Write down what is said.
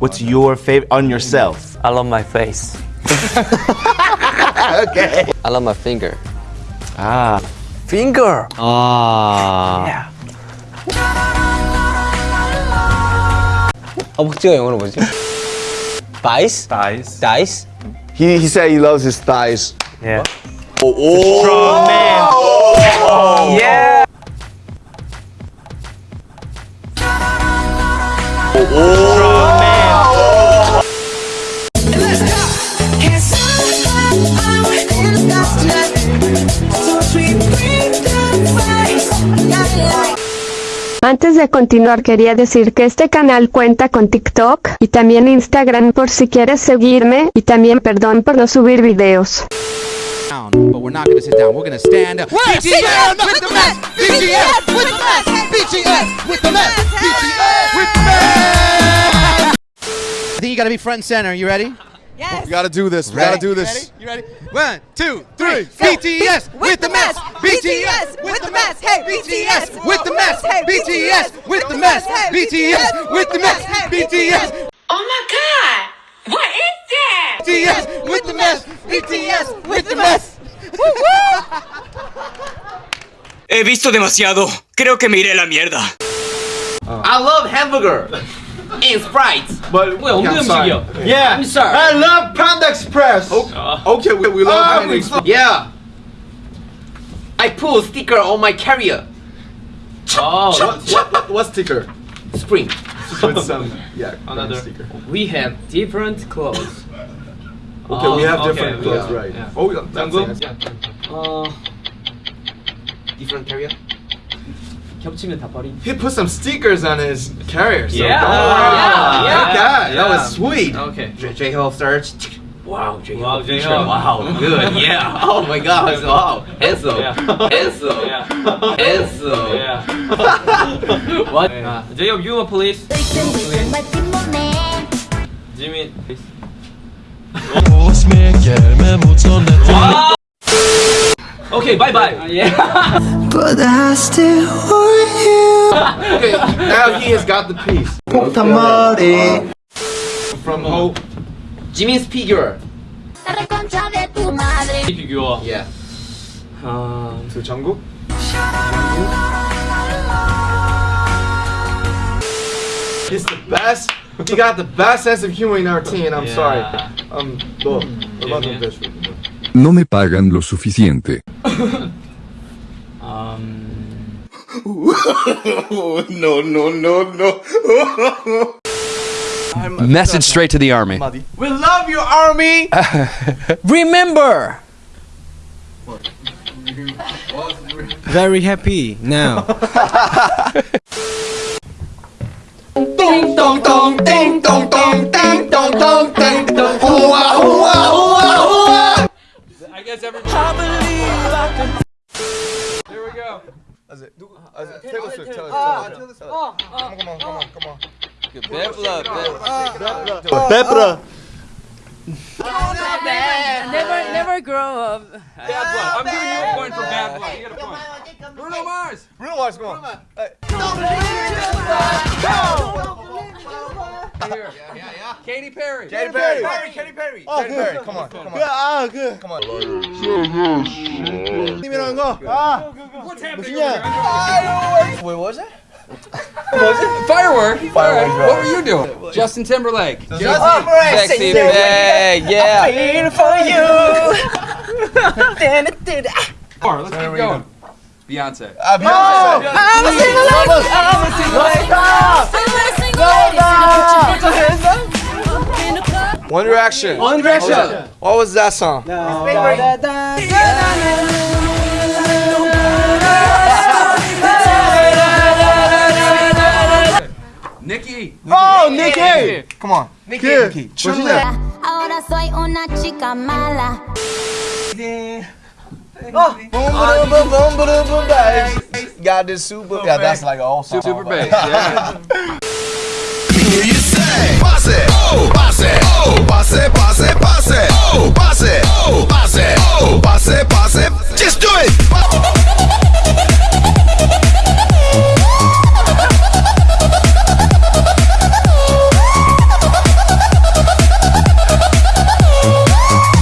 What's your favorite on yourself? I love my face. okay. I love my finger. Ah. Finger. 아. Yeah. 허벅지가 영어로 뭐지? Thighs? Thighs. Thighs? He, he said he loves his thighs. Yeah. Strong man. Yeah. Strong man. Antes de continuar quería decir que este canal cuenta con TikTok y también Instagram por si quieres seguirme y también perdón por no subir videos. I think you gotta be front and center. You ready? Yes. We gotta do this. We Ready? gotta do this. You ready? One, two, three. BTS with the mess. BTS with the mess. Hey, BTS with the mess. Hey, BTS with the mess. BTS with the mess. BTS. Oh my God! What is that? BTS with the mess. BTS with the mess. He visto demasiado. Creo que me iré a la mierda. I love hamburger In Sprite. But 뭐야 없는 음식이야. Yeah. I'm sorry. I love Panda Express. Okay, we, we love Panda Express. Yeah. I put sticker on my carrier. What, what, what, what sticker? Spring. With some, yeah, another sticker. We have different clothes. Okay, we have okay, different we clothes, are, right? yeah. Oh, yeah, that's 장구? it. 어, Different carrier. 겹치면 다 버리. He put some stickers on his carrier. So Yeah. don't worry. Yeah, Like yeah, that. That yeah. was sweet. Okay. J- J-Hope search. Wow, J-Hope. Wow, feature. J-Hope. Wow, good. Yeah. Oh my God. Wow. Handsome. Yeah. Handsome. Yeah. Handsome. Yeah. what? 아, J-Hope, you please. Jimin, please. Okay, bye bye. Uh, yeah. but I still want you. okay, now he has got the piece. From Oh, Jimmy's figure. Yeah. Um, to Jungkook. He's the best. He got the best sense of humor in our team. I'm yeah. sorry. Um, look, I love this. No me pagan lo suficiente. 음, um, no, no, no, no. Message straight to the army. We love you, army. Remember! Very happy now. I guess everybody. I believe I can. There we go. That's it. Uh, that's it. Taylor Swift. Taylor Swift. Come on, come on, come on, come on. Bepla, Bepla. Bepla. Bad. Never, never grow up. Bad blood. I'm giving you a point for bad blood. You got a point. Bruno Mars. Bruno Mars, come on. Don't believe in. Go. Here. Katy Perry. Katy Perry. Katy Perry. Oh, Katy Perry. Come on, come on. 아, 그. Come on. 님이라는 거. 아. What's happening? 무슨이야? Wait, what was it? Firework. Firework, Alright, What were you doing? Justin Timberlake. Justin Timberlake. Sexy bag, yeah. Alright, let's keep going. Beyonce. 아, Beyonce. One Direction. One Direction. What was that song? No. Nicki. Oh, Nicki. Come on. Nicki. Nicki. Ahora soy una chica mala. Oh. Boom, oh, boom, boom, boom, boom, boom. Got this super. Yeah, that's like an all song. Super bass. Yeah. you say.